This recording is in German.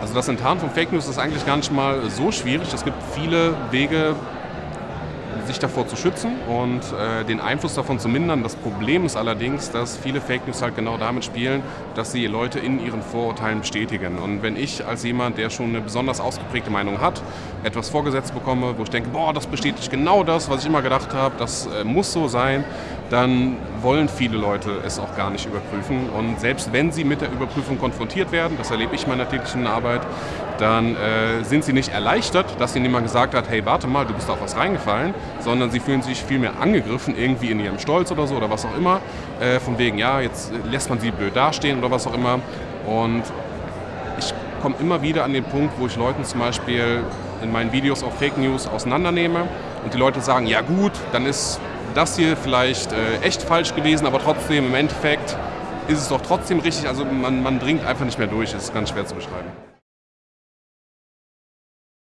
Also das Enttarnen von Fake News ist eigentlich gar nicht mal so schwierig. Es gibt viele Wege, sich davor zu schützen und äh, den Einfluss davon zu mindern. Das Problem ist allerdings, dass viele Fake News halt genau damit spielen, dass sie Leute in ihren Vorurteilen bestätigen. Und wenn ich als jemand, der schon eine besonders ausgeprägte Meinung hat, etwas vorgesetzt bekomme, wo ich denke, boah, das bestätigt genau das, was ich immer gedacht habe, das äh, muss so sein, dann wollen viele Leute es auch gar nicht überprüfen. Und selbst wenn sie mit der Überprüfung konfrontiert werden, das erlebe ich in meiner täglichen Arbeit, dann äh, sind sie nicht erleichtert, dass ihnen jemand gesagt hat, hey, warte mal, du bist auf was reingefallen, sondern sie fühlen sich vielmehr angegriffen, irgendwie in ihrem Stolz oder so oder was auch immer, äh, von wegen, ja, jetzt lässt man sie blöd dastehen oder was auch immer. Und ich komme immer wieder an den Punkt, wo ich Leuten zum Beispiel in meinen Videos auch Fake News auseinandernehme und die Leute sagen, ja gut, dann ist das hier vielleicht äh, echt falsch gewesen, aber trotzdem im Endeffekt ist es doch trotzdem richtig. Also man, man dringt einfach nicht mehr durch, das ist ganz schwer zu beschreiben.